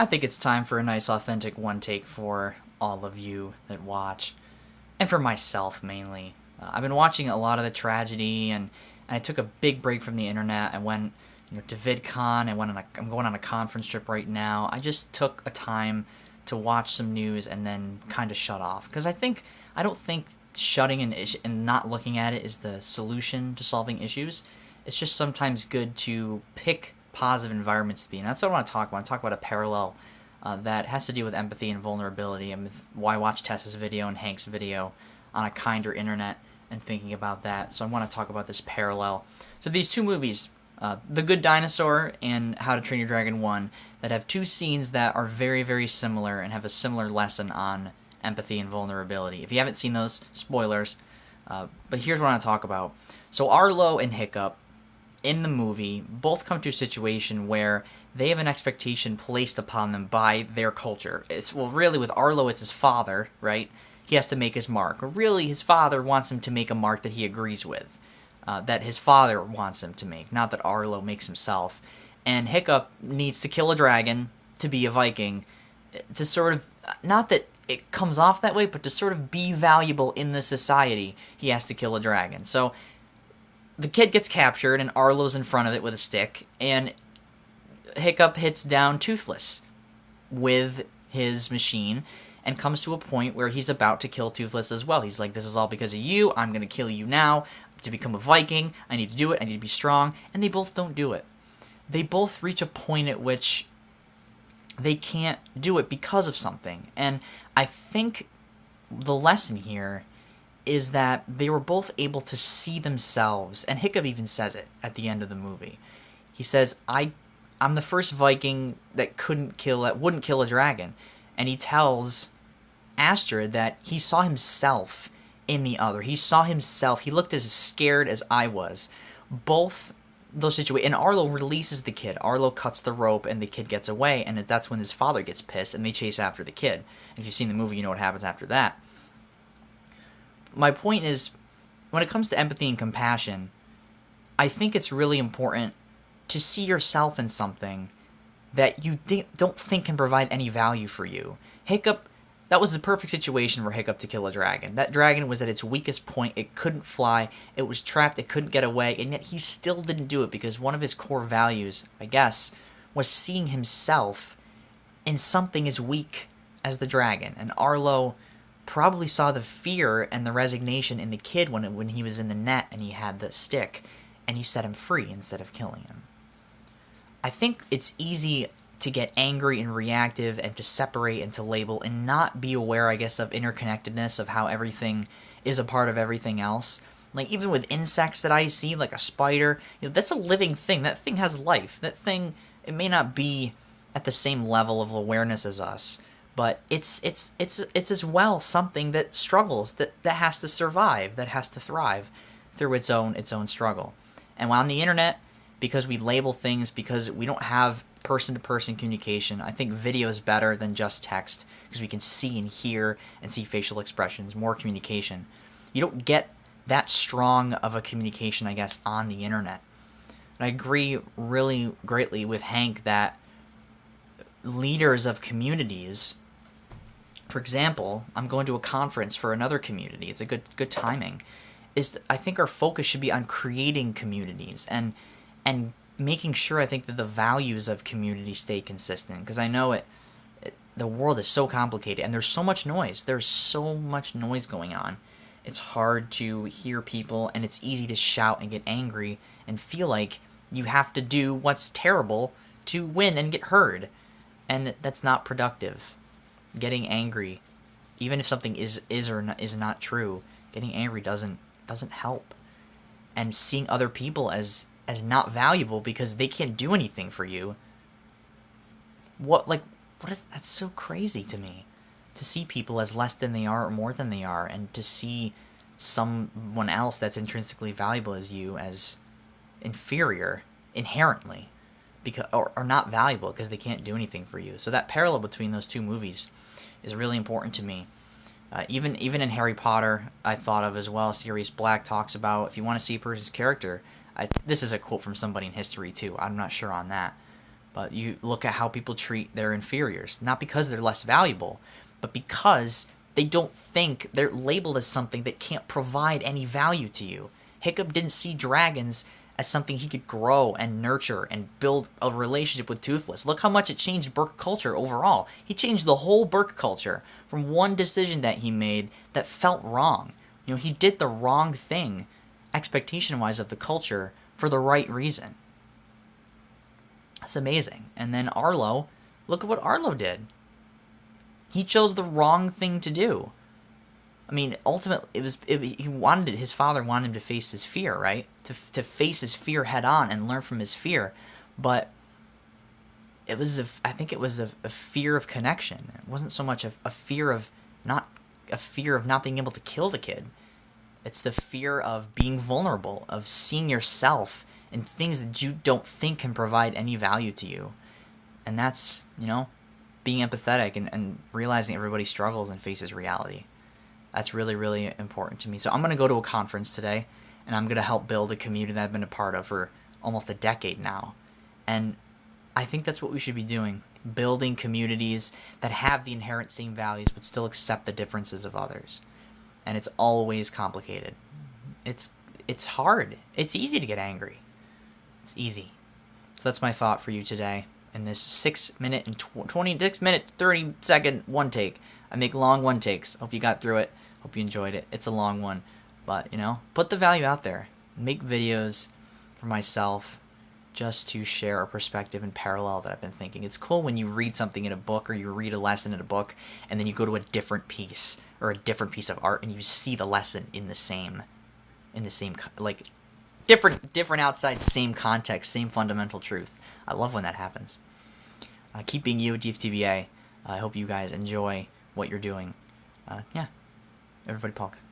I think it's time for a nice, authentic one take for all of you that watch, and for myself mainly. Uh, I've been watching a lot of the tragedy, and, and I took a big break from the internet. I went, you know, to VidCon. I went on a, I'm going on a conference trip right now. I just took a time to watch some news and then kind of shut off because I think I don't think shutting an issue and not looking at it is the solution to solving issues. It's just sometimes good to pick positive environments to be. And that's what I want to talk about. I want to talk about a parallel uh, that has to do with empathy and vulnerability. And why watch Tessa's video and Hank's video on a kinder internet and thinking about that. So I want to talk about this parallel. So these two movies, uh, The Good Dinosaur and How to Train Your Dragon 1, that have two scenes that are very, very similar and have a similar lesson on empathy and vulnerability. If you haven't seen those, spoilers. Uh, but here's what I want to talk about. So Arlo and Hiccup in the movie both come to a situation where they have an expectation placed upon them by their culture. It's well, really with Arlo, it's his father, right? He has to make his mark. Or really, his father wants him to make a mark that he agrees with, uh, that his father wants him to make, not that Arlo makes himself. And Hiccup needs to kill a dragon to be a Viking, to sort of not that it comes off that way, but to sort of be valuable in the society, he has to kill a dragon. So the kid gets captured, and Arlo's in front of it with a stick, and Hiccup hits down Toothless with his machine and comes to a point where he's about to kill Toothless as well. He's like, This is all because of you. I'm going to kill you now. To become a Viking, I need to do it. I need to be strong. And they both don't do it. They both reach a point at which they can't do it because of something. And I think the lesson here is that they were both able to see themselves, and Hiccup even says it at the end of the movie. He says, "I, I'm the first Viking that couldn't kill, that wouldn't kill a dragon," and he tells Astrid that he saw himself in the other. He saw himself. He looked as scared as I was. Both those situations, and Arlo releases the kid. Arlo cuts the rope, and the kid gets away, and that's when his father gets pissed, and they chase after the kid. If you've seen the movie, you know what happens after that my point is when it comes to empathy and compassion, I think it's really important to see yourself in something that you don't think can provide any value for you. Hiccup, that was the perfect situation for Hiccup to kill a dragon. That dragon was at its weakest point. It couldn't fly. It was trapped. It couldn't get away. And yet he still didn't do it because one of his core values, I guess, was seeing himself in something as weak as the dragon. And Arlo probably saw the fear and the resignation in the kid when when he was in the net and he had the stick and he set him free instead of killing him. I think it's easy to get angry and reactive and to separate and to label and not be aware, I guess, of interconnectedness of how everything is a part of everything else. Like even with insects that I see, like a spider, you know, that's a living thing. That thing has life. That thing, it may not be at the same level of awareness as us, but it's it's it's it's as well something that struggles that that has to survive that has to thrive through its own its own struggle. And on the internet because we label things because we don't have person to person communication i think video is better than just text because we can see and hear and see facial expressions more communication. You don't get that strong of a communication i guess on the internet. And i agree really greatly with hank that leaders of communities for example, I'm going to a conference for another community. It's a good good timing. Is I think our focus should be on creating communities and and making sure I think that the values of community stay consistent because I know it, it the world is so complicated and there's so much noise. There's so much noise going on. It's hard to hear people and it's easy to shout and get angry and feel like you have to do what's terrible to win and get heard. And that's not productive getting angry, even if something is is or not, is not true, getting angry doesn't doesn't help. And seeing other people as as not valuable because they can't do anything for you. What like what is that's so crazy to me to see people as less than they are or more than they are and to see someone else that's intrinsically valuable as you as inferior inherently because or, or not valuable because they can't do anything for you. So that parallel between those two movies is really important to me. Uh, even even in Harry Potter, I thought of as well. Sirius Black talks about if you want to see a person's character. I, this is a quote from somebody in history too. I'm not sure on that, But you look at how people treat their inferiors, not because they're less valuable, but because they don't think they're labeled as something that can't provide any value to you. Hiccup didn't see dragons as something he could grow and nurture and build a relationship with Toothless. Look how much it changed Berk culture overall. He changed the whole Berk culture from one decision that he made that felt wrong. You know, he did the wrong thing, expectation wise, of the culture for the right reason. That's amazing. And then Arlo, look at what Arlo did. He chose the wrong thing to do. I mean, ultimately, it was it, he wanted his father wanted him to face his fear, right? To to face his fear head on and learn from his fear, but it was a, I think it was a, a fear of connection. It wasn't so much a, a fear of not a fear of not being able to kill the kid. It's the fear of being vulnerable, of seeing yourself in things that you don't think can provide any value to you. And that's, you know, being empathetic and, and realizing everybody struggles and faces reality. That's really, really important to me. So I'm going to go to a conference today and I'm going to help build a community that I've been a part of for almost a decade now. And I think that's what we should be doing building communities that have the inherent same values but still accept the differences of others. And it's always complicated. It's it's hard. It's easy to get angry. It's easy. So that's my thought for you today in this 6 minute and tw- 26 minute 30 second one take. I make long one takes. Hope you got through it. Hope you enjoyed it. It's a long one, but you know, put the value out there. Make videos for myself just to share a perspective and parallel that I've been thinking. It's cool when you read something in a book or you read a lesson in a book and then you go to a different piece or a different piece of art and you see the lesson in the same in the same like different different outside same context, same fundamental truth. I love when that happens. Uh, keep being you at DFTBA. I hope you guys enjoy what you're doing. Uh, yeah. Everybody, Polk.